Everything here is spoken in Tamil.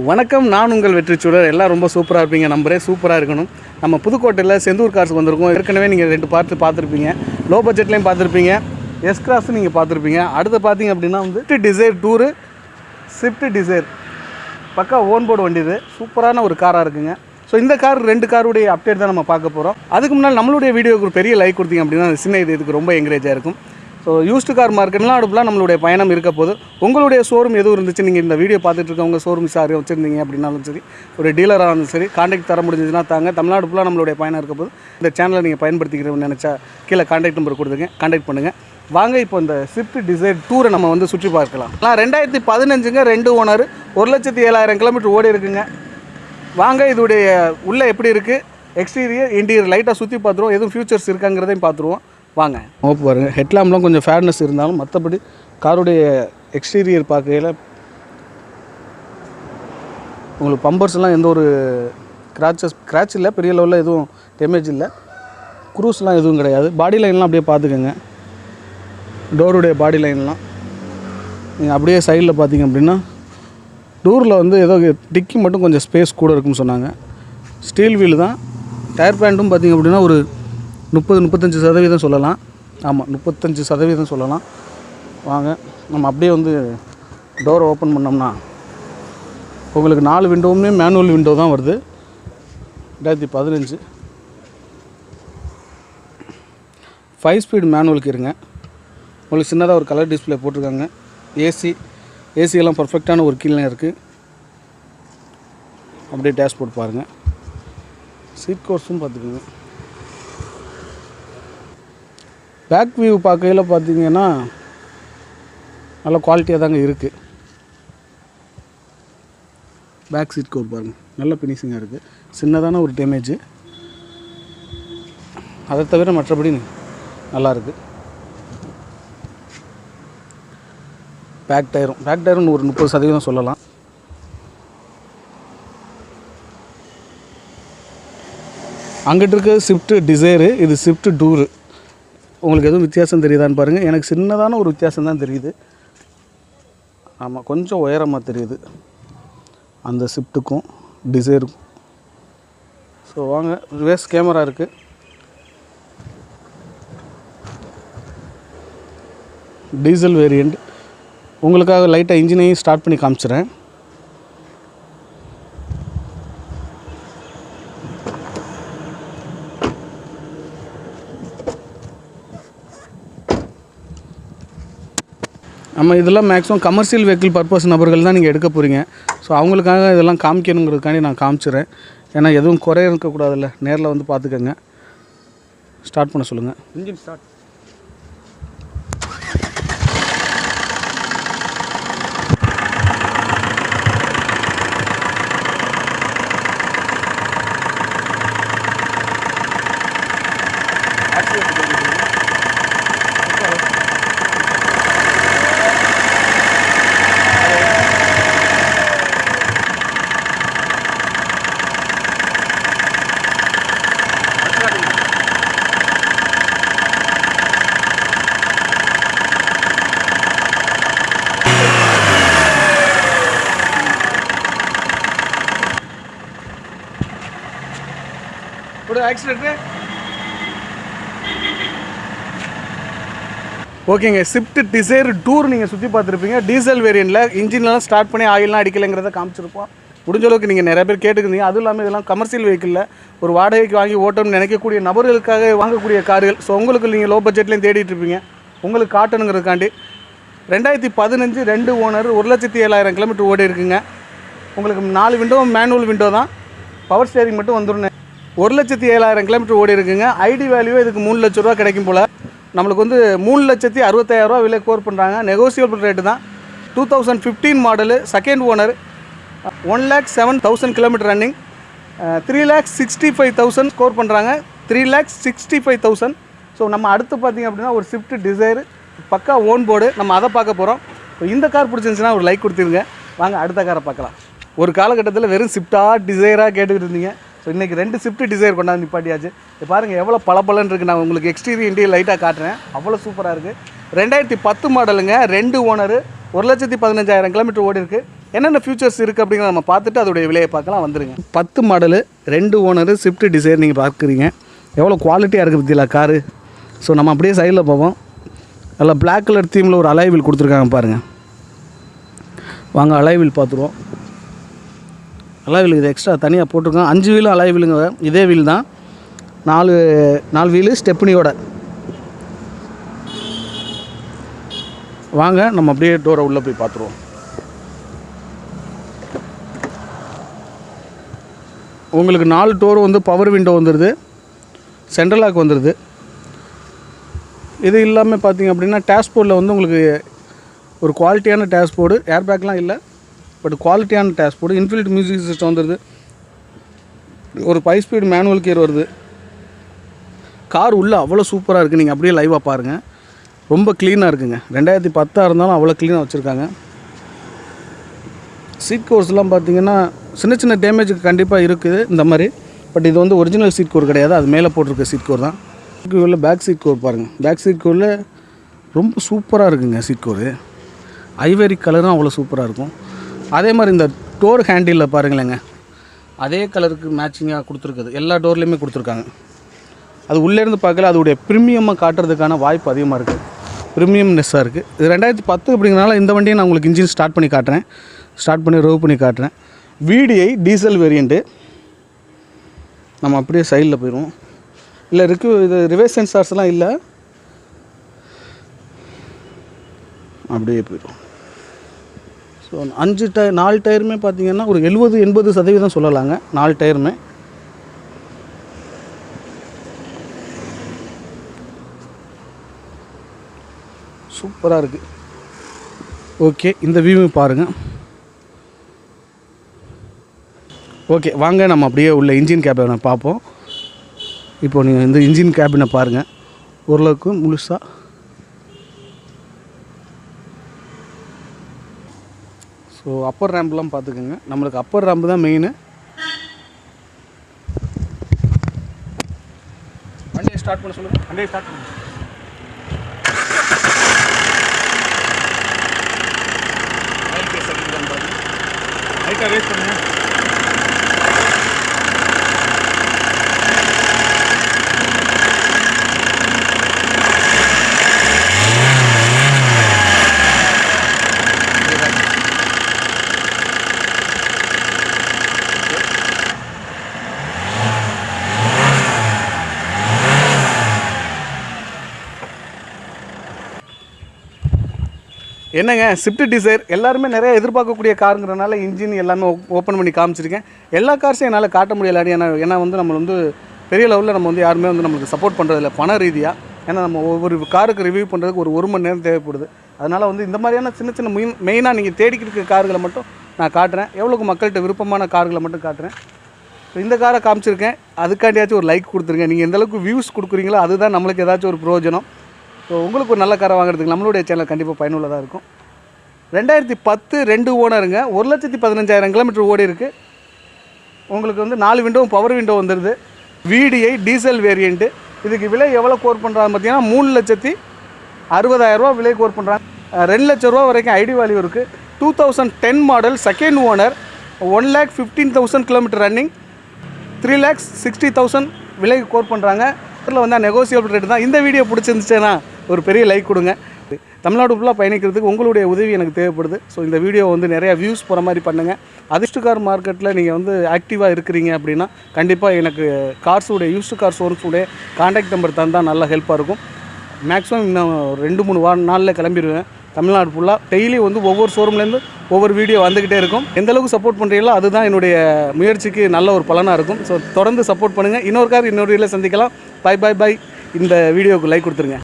வணக்கம் நான் உங்கள் வெற்றிச்சூழல் எல்லாம் ரொம்ப சூப்பராக இருப்பீங்க நம்பரே சூப்பராக இருக்கணும். நம்ம புதுக்கோட்டையில் செந்தூர் கார்ஸ் வந்திருக்கோம். ஏற்கனவே நீங்கள் ரெண்டு பார்த்து பார்த்துருப்பீங்க. லோ பட்ஜெட்லேயும் பார்த்துருப்பீங்க. எஸ் கிராஸ் நீங்கள் பார்த்துருப்பீங்க. அடுத்து பார்த்தீங்க அப்படின்னா வந்து டிசைர் டூரு ஸ்விஃப்ட் டிசைர் பக்கா ஓன் போர்டு வண்டி இது. சூப்பரான ஒரு காராக இருக்குங்க. ஸோ இந்த கார் ரெண்டு காருடைய அப்டேட் தான் நம்ம பார்க்க போகிறோம் அதுக்கு முன்னால் நம்மளுடைய வீடியோக்கு ஒரு பெரிய லைக் கொடுத்தீங்க அப்படின்னா சின்ன இது இதுக்கு ரொம்ப என்கரேஜாக இருக்கும். ஸோ யூஸ்டு கார் மார்க்கெட்லாம் அடுப்புலாம் நம்மளுடைய பயணம் இருக்க போது உங்களுடைய ஷோரூம் எதுவும் இருந்துச்சு? நீங்கள் இந்த வீடியோ பார்த்துட்டு இருக்கவங்க ஷோரூம் சார் வச்சுருந்தீங்க அப்படின்னாலும் சரி ஒரு டீலராக இருந்தாலும் சரி காண்டாக்ட் தர முடிஞ்சதுன்னா தாங்க. தமிழ்நாடு ஃபுல்லாக நம்மளுடைய பயணம் இருக்க போது இந்த சேனலை நீங்கள் பயன்படுத்திக்கிறோம்னு நினச்சா கீழே காண்டாக்ட் நம்பர் கொடுத்துங்க காண்டாக்ட் பண்ணுங்கள் வாங்க இப்போ இந்த ஸ்விஃப்ட் டிசைர் டூரை நம்ம வந்து சுற்றி பார்க்கலாம். நான் ரெண்டாயிரத்தி பதினஞ்சுங்க ரெண்டு ஓனர் ஒரு லட்சத்தி ஏழாயிரம் கிலோமீட்டர் ஓடி இருக்குங்க. வாங்க இதோடைய உள்ளே எப்படி இருக்குது எக்ஸ்டீரியர் இன்டீரியர் லைட்டாக சுற்றி பார்த்துருவோம். எதுவும் ஃபியூச்சர்ஸ் இருக்காங்கிறதையும் பார்த்துருவோம். வாங்க. ஓப்பு பாருங்கள் ஹெட்லாம்ப்லாம் கொஞ்சம் ஃபேர்னஸ் இருந்தாலும் மற்றபடி காருடைய எக்ஸ்டீரியர் பார்க்கையில் உங்களுக்கு பம்பர்ஸ்லாம் எந்த ஒரு கிராச்சஸ் கிராச் இல்லை பெரிய லெவலில் எதுவும் டேமேஜ் இல்லை. குரூஸ்லாம் எதுவும் கிடையாது. பாடி லைன்லாம் அப்படியே பார்த்துக்கோங்க. டோருடைய பாடி லைன்லாம் நீங்கள் அப்படியே சைடில் பார்த்தீங்க அப்படின்னா டூரில் வந்து ஏதோ டிக்கி மட்டும் கொஞ்சம் ஸ்பேஸ் கூட இருக்குன்னு சொன்னாங்க. ஸ்டீல் வீல் தான். டயர் பேண்ட்டும் பார்த்தீங்க அப்படின்னா ஒரு முப்பது முப்பத்தஞ்சு சதவீதம் சொல்லலாம். ஆமாம் முப்பத்தஞ்சு சதவீதம் சொல்லலாம். வாங்க நம்ம அப்படியே வந்து டோரை ஓப்பன் பண்ணோம்னா உங்களுக்கு நாலு விண்டோவுமே மேனுவல் விண்டோ தான் வருது. ரெண்டாயிரத்தி பதினஞ்சு. ஃபைவ் ஸ்பீட் மேனுவலுக்கு இருங்க. உங்களுக்கு சின்னதாக ஒரு கலர் டிஸ்பிளே போட்டிருக்காங்க. ஏசி ஏசியெல்லாம் பர்ஃபெக்டான ஒரு கீழே இருக்குது அப்படியே டேஷ்போர்ட் பாருங்கள் சீட் கோர்ஸும் பார்த்துக்கோங்க. பேக் வியூ பார்க்கையில் பார்த்தீங்கன்னா நல்ல குவாலிட்டியாக தாங்க இருக்குது பேக் சீட் கோர் பாருங்கள் நல்ல ஃபினிஷிங்காக இருக்குது சின்னதான ஒரு டேமேஜு அதை தவிர மற்றபடி நல்லா இருக்குது பேக் டயரும் பேக் டயரும் ஒரு முப்பது சதவீதம் சொல்லலாம். அங்கிட்டு இருக்க ஸ்விஃப்ட்டு டிசைரு இது ஸ்விஃப்ட்டு டூரு உங்களுக்கு எதுவும் வித்தியாசம் தெரியுதான்னு பாருங்கள் எனக்கு சின்னதான ஒரு வித்தியாசம் தான் தெரியுது. ஆமாம் கொஞ்சம் உயரமாக தெரியுது. அந்த ஸ்விஃப்ட்டுக்கும் டிசைருக்கும் ஸோ வாங்க ரிவர்ஸ் கேமரா இருக்குது டீசல் வேரியண்ட் உங்களுக்காக லைட்டாக இன்ஜினையும் ஸ்டார்ட் பண்ணி காமிச்சிடுறேன் நம்ம இதெல்லாம் மேக்ஸிமம் கமர்ஷியல் வெஹிக்கிள் பர்பஸ் நபர்கள் தான் நீங்கள் எடுக்க போகிறீங்க ஸோ அவங்களுக்காக இதெல்லாம் காமிக்கணுங்கிறதுக்காண்டி நான் காமிச்சிடுறேன் ஏன்னா எதுவும் குறைய இருக்கக்கூடாதுல்ல. நேரில் வந்து பார்த்துக்கோங்க. ஸ்டார்ட் பண்ண சொல்லுங்கள் இன்ஜின் ஸ்டார்ட் ஒரு ஆக்சிடென்ட்டு ஓகேங்க ஸ்விஃப்ட் டிசைர் டூர் நீங்கள் சுற்றி பார்த்துருப்பீங்க. டீசல் வேரியண்ட்டில் இன்ஜின்லாம் ஸ்டார்ட் பண்ணி ஆயில்லாம் அடிக்கலைங்கிறத காமிச்சிருப்போம். முடிஞ்ச அளவுக்கு நீங்கள் நிறைய பேர் கேட்டுக்கிறீங்க அதுவும் இல்லாமல் இதெல்லாம் கமர்ஷியல் வெஹிக்கிளில் ஒரு வாடகைக்கு வாங்கி ஓட்டணும்னு நினைக்கக்கூடிய நபர்களுக்காக வாங்கக்கூடிய கார்கள். ஸோ உங்களுக்கு நீங்கள் லோ பட்ஜெட்லேயும் தேடிட்டு இருப்பீங்க. உங்களுக்கு காட்டணுங்கிறதுக்காண்டி ரெண்டாயிரத்தி பதினஞ்சு ரெண்டு ஓனர் ஒரு லட்சத்தி ஏழாயிரம் கிலோமீட்டர் ஓடி இருக்குங்க உங்களுக்கு நாலு விண்டோ மேனுவல் விண்டோ தான். பவர் ஸ்டேரிங் மட்டும் வந்துடும் ஒரு லட்சத்தி ஏழாயிரம் கிலோமீட்டர் ஓடி இருக்குங்க. ஐடி வேல்யூ இதுக்கு மூணு லட்ச ரூபா கிடைக்கும் போல். நம்மளுக்கு வந்து மூணு லட்சத்தி அறுபத்தாயிரரூவா விலை கோர் பண்ணுறாங்க நெகோசியபிள் ரேட்டு தான். Two thousand fifteen model second owner one lakh seven thousand kilometre running three lakh sixty five thousand score பண்ணுறாங்க three lakh sixty five thousand so நம்ம அடுத்து பார்த்திங்க அப்படின்னா ஒரு ஸ்விஃப்ட் டிசைர் பக்கா ஓன் போர்டு நம்ம அதை பார்க்க போகிறோம் இந்த கார் பிடிச்சிருந்துச்சுன்னா ஒரு லைக் கொடுத்துருங்க வாங்க அடுத்த காரை பார்க்கலாம். ஒரு காலகட்டத்தில் வெறும் ஸ்விஃப்டாக டிசைராக கேட்டுக்கிட்டு இருந்தீங்க. ஸோ இன்றைக்கி ரெண்டு ஸ்விஃப்ட் டிசைர் கொண்டாந்து நிப்பாட்டியாச்சு. இது பாருங்கள் எவ்வளோ பளபளன்னு இருக்குது நான் உங்களுக்கு எக்ஸ்டீரியர் இன்டீரியர் லைட்டாக காட்டுறேன். அவ்வளோ சூப்பராக இருக்குது ரெண்டாயிரத்தி பத்து மாடலுங்க ரெண்டு ஓனரு ஒரு லட்சத்தி பதினஞ்சாயிரம் கிலோமீட்டர் ஓடி இருக்குது என்னென்ன ஃபியூச்சர்ஸ் இருக்குது அப்படிங்கிறத நம்ம பார்த்துட்டு அதோடைய விலையை பார்க்கலாம் வந்துருங்க. பத்து மாடலு ரெண்டு ஓனரு ஸ்விஃப்ட் டிசைர் நீங்கள் பார்க்குறீங்க. எவ்வளோ குவாலிட்டியாக இருக்குது பற்றியில காரு ஸோ நம்ம அப்படியே சைடில் போவோம். நல்லா பிளாக் கலர் தீமில் ஒரு அலைவில் கொடுத்துருக்காங்க பாருங்கள் வாங்க அலைவில் பார்த்துருவோம். அலைவில் இது எக்ஸ்ட்ரா தனியாக போட்டிருக்கோம் அஞ்சு வீலும் அலைவிலுங்க இதே வீல் தான். நாலு நாலு வீலு ஸ்டெப்னியோட. வாங்க நம்ம அப்படியே டோரை உள்ளே போய் பார்த்துருவோம். உங்களுக்கு நாலு டோர் வந்து பவர் விண்டோ வந்துடுது சென்ட்ரல் லாக் வந்துடுது இது இல்லாமல் பார்த்தீங்க அப்படின்னா டேஷ்போர்டில் வந்து உங்களுக்கு ஒரு குவாலிட்டியான டேஷ்போர்டு ஏர்பேக்லாம் இல்லை. பட் குவாலிட்டியான டேஷ்போர்டு இன்ஃபில்ட் மியூசிக் சிஸ்டம் வந்துடுது ஒரு ஃபைவ் ஸ்பீடு மேனுவல் கியர் வருது. கார் உள்ளே அவ்வளோ சூப்பராக இருக்குது நீங்கள் அப்படியே லைவாக பாருங்கள் ரொம்ப க்ளீனாக இருக்குங்க. ரெண்டாயிரத்தி பத்தாக இருந்தாலும் அவ்வளோ க்ளீனாக வச்சுருக்காங்க. சீட் கோர்ஸ்லாம் பார்த்தீங்கன்னா சின்ன சின்ன டேமேஜுக்கு கண்டிப்பாக இருக்குது இந்த மாதிரி. பட் இது வந்து ஒரிஜினல் சீட் கோர் கிடையாது. அது மேலே போட்டிருக்க சீட் கோர் தான். உள்ள பேக் சீட் கோர் பாருங்கள் பேக் சீட் கோரில் ரொம்ப சூப்பராக இருக்குங்க சீட் கோர் ஐவேரி கலரும் அவ்வளோ சூப்பராக இருக்கும். அதே மாதிரி இந்த டோர் ஹேண்டிலில் பாருங்களேங்க அதே கலருக்கு மேட்சிங்காக கொடுத்துருக்குது. எல்லா டோர்லேயுமே கொடுத்துருக்காங்க. அது உள்ளேருந்து பார்க்கல அதோடைய ப்ரீமியமாக காட்டுறதுக்கான வாய்ப்பு அதிகமாக இருக்குது ப்ரீமியம்னெஸ்ஸாக இருக்குது இது ரெண்டாயிரத்தி பத்து அப்படிங்கிறனால இந்த வண்டியை நான் உங்களுக்கு இன்ஜின் ஸ்டார்ட் பண்ணி காட்டுறேன். ஸ்டார்ட் பண்ணி ரோவ் பண்ணி காட்டுறேன். விடிஐ டீசல் வேரியண்ட்டு நம்ம அப்படியே சைடில் போயிடுவோம். இல்லை ரிக்கு இது ரிவர்ஸ் சென்சார்ஸ்லாம் இல்லை. அப்படியே போயிடும் ஸோ அஞ்சு டயர் நாலு டயருமே பார்த்தீங்கன்னா ஒரு எழுபது எண்பது சதவீதம் சொல்லலாங்க. நாலு டயருமே. சூப்பராக இருக்குது ஓகே இந்த வியூ பாருங்கள் ஓகே வாங்க நம்ம அப்படியே உள்ள இன்ஜின் கேபினை பார்ப்போம். இப்போ நீங்கள் இந்த இன்ஜின் கேபினை பாருங்கள் ஓரளவுக்கு முழுசாக ஸோ அப்பர் ரேம்ப்லாம் பார்த்துக்கோங்க. நம்மளுக்கு அப்பர் ரேம்ப் தான் மெயின் வண்டியை ஸ்டார்ட் பண்ண சொல்லுங்கள் வண்டியை ஸ்டார்ட் பண்ணு. லைட்டாக ரேஸ் பண்ணுங்க. என்னங்க ஸ்விஃப்ட் டிசைர் எல்லாருமே நிறைய எதிர்பார்க்கக்கூடிய காருங்கிறனால இன்ஜின் எல்லாமே ஓப்பன் பண்ணி காமிச்சிருக்கேன். எல்லா கார்ஸையும் என்னால் காட்ட முடியலாடி ஏன்னா ஏன்னா வந்து நம்ம வந்து பெரிய லெவலில் நம்ம வந்து யாருமே வந்து நம்மளுக்கு சப்போர்ட் பண்ணுறதில்ல பண ரீதியாக ஏன்னா நம்ம ஒவ்வொரு காருக்கு ரிவ்யூ பண்ணுறதுக்கு ஒரு ஒரு மணி நேரம் தேவைப்படுது. அதனால் வந்து இந்த மாதிரியான சின்ன சின்ன மெயின் மெயினாக நீங்கள் தேடிக்கிட்டு இருக்க கார்களை மட்டும் நான் காட்டுறேன். எவ்வளோக்கு மக்கள்கிட்ட விருப்பமான கார்களை மட்டும் காட்டுறேன். இப்போ இந்த காரை காமிச்சிருக்கேன். அதுக்காண்டியாச்சும் ஒரு லைக் கொடுத்துருங்க. நீங்கள் எந்த அளவுக்கு வியூஸ் கொடுக்குறீங்களோ அதுதான் நம்மளுக்கு ஏதாச்சும் ஒரு பிரயோஜனம். ஸோ உங்களுக்கு ஒரு நல்ல காரை வாங்குறதுக்கு நம்மளுடைய சேனல் கண்டிப்பாக பயனுள்ளதாக இருக்கும். ரெண்டாயிரத்தி பத்து ரெண்டு ஓனருங்க. ஒரு லட்சத்தி பதினஞ்சாயிரம் கிலோமீட்டர் ஓடி இருக்குது உங்களுக்கு வந்து நாலு விண்டோவும் பவர் விண்டோ வந்துடுது விடிஐ டீசல் வேரியண்ட்டு இதுக்கு விலை எவ்வளோ கோர் பண்ணுறாங்க பார்த்தீங்கன்னா மூணு லட்சத்தி அறுபதாயிரரூவா விலை கோர் பண்ணுறாங்க ரெண்டு லட்ச ரூபா வரைக்கும் ஐடி வேல்யூ இருக்குது two thousand ten model second owner one lakh fifteen thousand kilometre running three lakhs sixty thousand விலைக்கு கோர் பண்ணுறாங்க இதில் வந்து நெகோசியபிள் ரேட்டு தான். இந்த வீடியோ பிடிச்சிருந்துச்சுன்னா ஒரு பெரிய லைக் கொடுங்க. தமிழ்நாடு ஃபுல்லாக பயணிக்கிறதுக்கு உங்களுடைய உதவி எனக்கு தேவைப்படுது. ஸோ இந்த வீடியோ வந்து நிறையா வியூஸ் போகிற மாதிரி பண்ணுங்கள் அதிர்ஷ்ட கார் மார்க்கெட்டில் நீங்கள் வந்து ஆக்டிவாக இருக்கிறீங்க அப்படின்னா கண்டிப்பாக எனக்கு கார்ஸுடைய யூஸ்டு கார் ஷோரூம்ஸுடைய காண்டாக்ட் நம்பர் தந்தால் நல்லா ஹெல்ப்பாக இருக்கும். மேக்ஸிமம் இன்னும் ஒரு ரெண்டு மூணு வார நாளில் கிளம்பிடுவேன் தமிழ்நாடு ஃபுல்லாக டெய்லி வந்து ஒவ்வொரு ஷோரூம்லேருந்து ஒவ்வொரு வீடியோ வந்துக்கிட்டே இருக்கும். எந்த அளவுக்கு சப்போர்ட் பண்ணுறீங்களோ அதுதான் என்னுடைய முயற்சிக்கு நல்ல ஒரு பலனாக இருக்கும். ஸோ தொடர்ந்து சப்போர்ட் பண்ணுங்கள் இன்னொரு கார் இன்னொரு வீடியோவில் சந்திக்கலாம். பை பை பை இந்த வீடியோவுக்கு லைக் கொடுத்துருங்க.